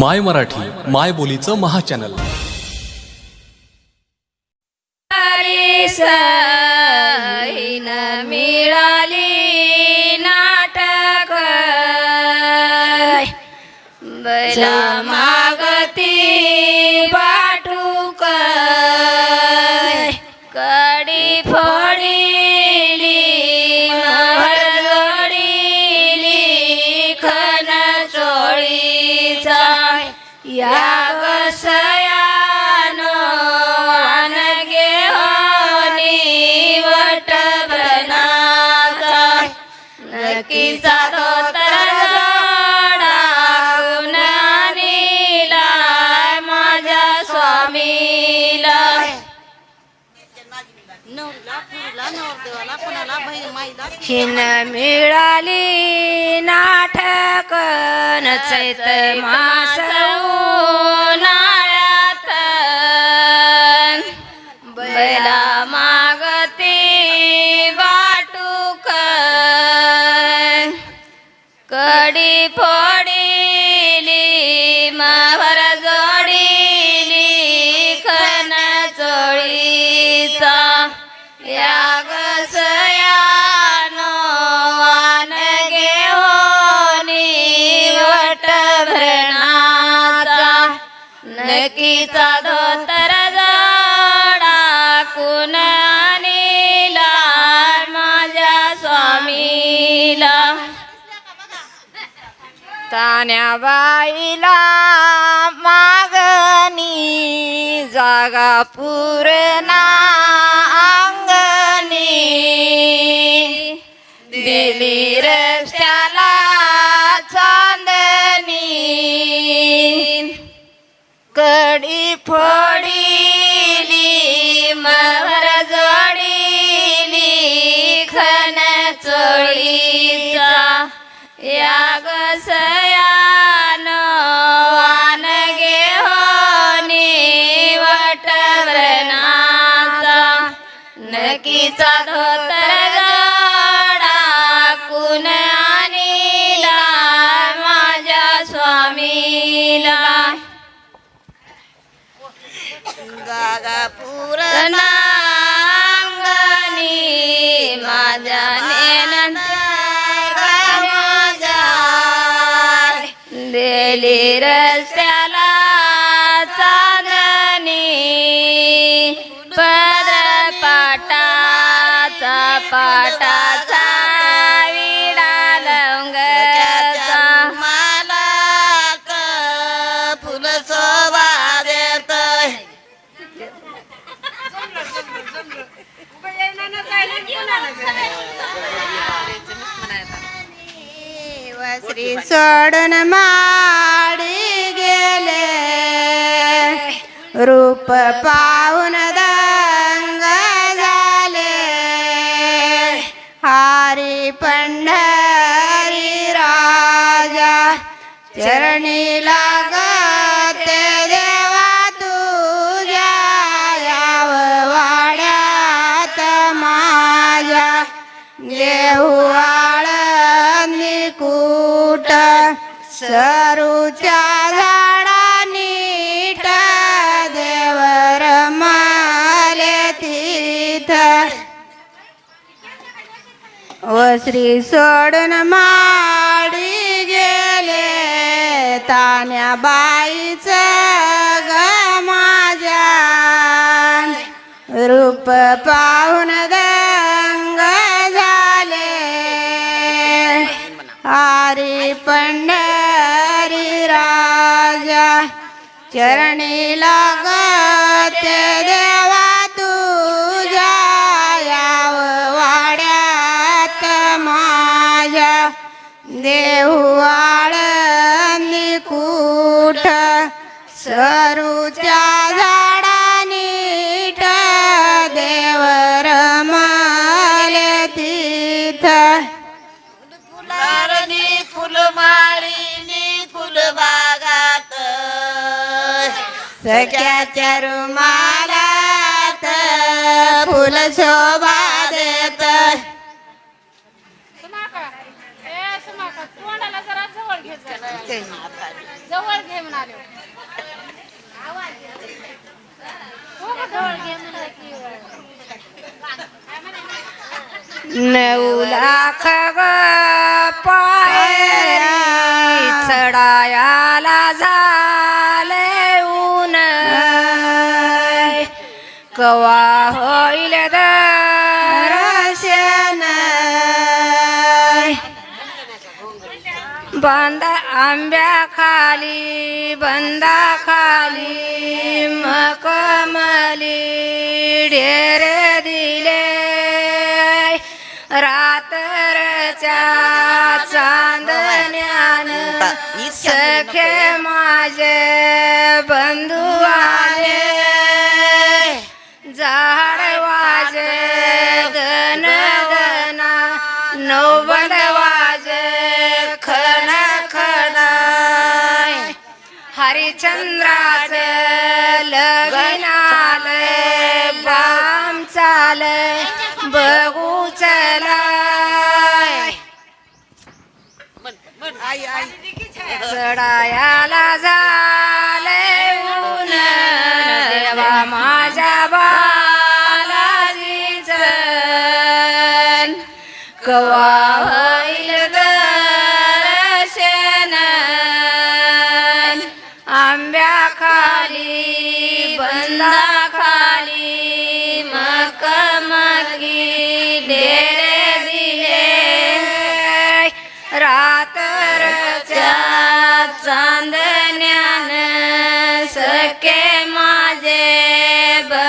माय मराठी माय बोलीचं महाचॅनल. मिळाली नाटक. धोतर कुणानीला माझ्या स्वामीला? हिन मिळाली नाटक चैत मास नकीचा धोतर जाडा कुण आणीला माझ्या स्वामीला. तान्या बाईला मागणी जागा पूर्णा अंगणी. दिली रस्ते चांदणी कडी फोडीली मवर जोडीली खन चोळीचा या गसयान वान घेऊनी वट व्रणाचा नकीचा धोतर जोडा कुण आणीला माझ्या स्वामीला. जागा पूर्ण नांगणी माझ्या माझ्या दिली रस्त्याला चांदणी. पदर पाटाचा पाटाचा विडा लवंगाचा. मला फुल शोभा देत श्री सोडून माडी गेले. रूप पाहून दंग झाले. हारी पंढरी राजा चरणी लागते देवा तुझ्या याव वाड्यात माझ्या. देऊ सरूच्या झाडा नीट देवर माले तीथ. व सोडून माडी गेले तान्या बाईच ग माझ्या. रूप पाहून दंग झाले. हरी पण माझ्या चरणी लागते देवा तुझ्या याव वाड्यात माझ्या देऊ सख्याच्या रुमालात फुल शोभा देत जवळ घे. जवळ नऊ लाख ग पायरी चढायाला झाले कवा होईल दर्शन बंद आंब्या खाली बंदा खाली मकमली ढेर दिले. रात्रच्या चांदण्यान सखे हरिचंद्राच लगीन आलंय बाम चालय बघू चलाय. चढायाला झाले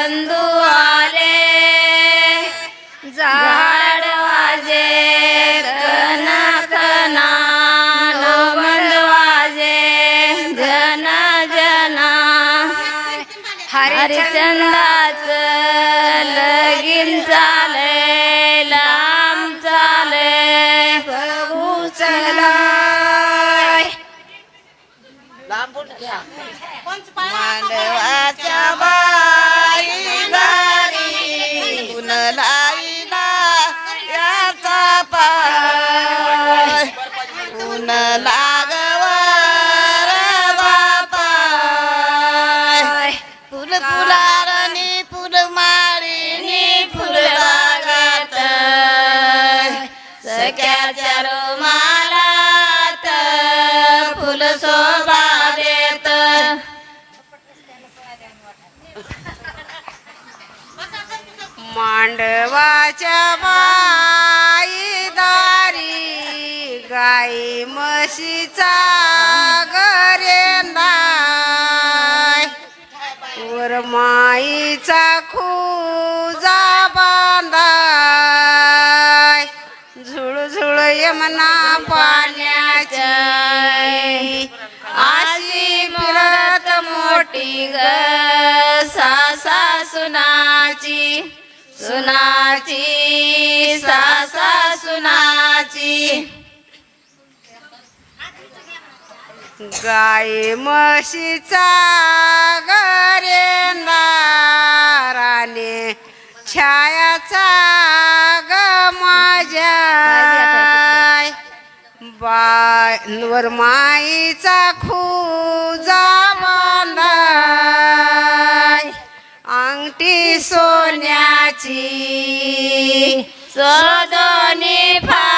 बंधू आले झाड वाजे कन कना बंद वाजे जन. जना हरिचंदाच लगीन चाले लांब चाले बघू चलाय मांडवाच्या रुमालात फुल शोभा देत. मांडवाच्या बाई दारी गाई म्हशीचा गरेंदाय वरमाईचा खूजा ना पाण्याच्या अशी आशी फिरत मोठी ग सासा सुनाची. सुनाची सासा सुनाची. गाय म्हशीचा पायांवर माईचा खूजा बांधाय. अंगठी सोन्याची सदनी फा